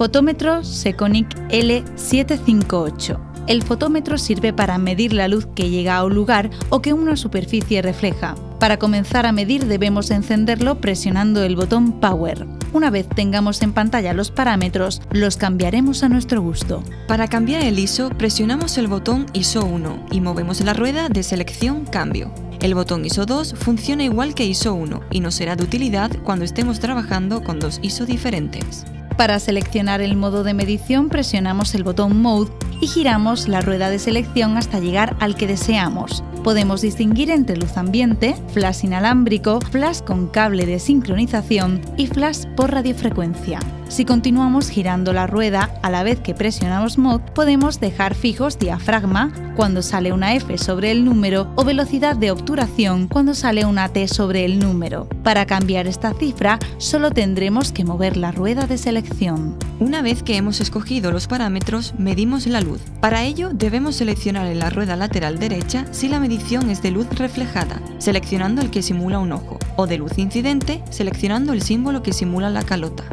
Fotómetro Seconic L758. El fotómetro sirve para medir la luz que llega a un lugar o que una superficie refleja. Para comenzar a medir debemos encenderlo presionando el botón Power. Una vez tengamos en pantalla los parámetros, los cambiaremos a nuestro gusto. Para cambiar el ISO, presionamos el botón ISO 1 y movemos la rueda de selección Cambio. El botón ISO 2 funciona igual que ISO 1 y nos será de utilidad cuando estemos trabajando con dos ISO diferentes. Para seleccionar el modo de medición presionamos el botón Mode y giramos la rueda de selección hasta llegar al que deseamos. Podemos distinguir entre luz ambiente, flash inalámbrico, flash con cable de sincronización y flash por radiofrecuencia. Si continuamos girando la rueda a la vez que presionamos Mode, podemos dejar fijos diafragma cuando sale una F sobre el número o velocidad de obturación cuando sale una T sobre el número. Para cambiar esta cifra, solo tendremos que mover la rueda de selección. Una vez que hemos escogido los parámetros, medimos la luz. Para ello, debemos seleccionar en la rueda lateral derecha si la medición es de luz reflejada, seleccionando el que simula un ojo, o de luz incidente, seleccionando el símbolo que simula la calota.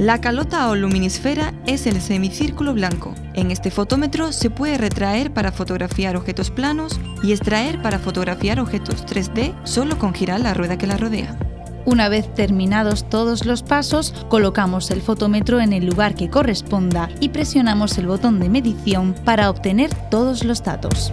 La calota o luminisfera es el semicírculo blanco. En este fotómetro se puede retraer para fotografiar objetos planos y extraer para fotografiar objetos 3D solo con girar la rueda que la rodea. Una vez terminados todos los pasos, colocamos el fotómetro en el lugar que corresponda y presionamos el botón de medición para obtener todos los datos.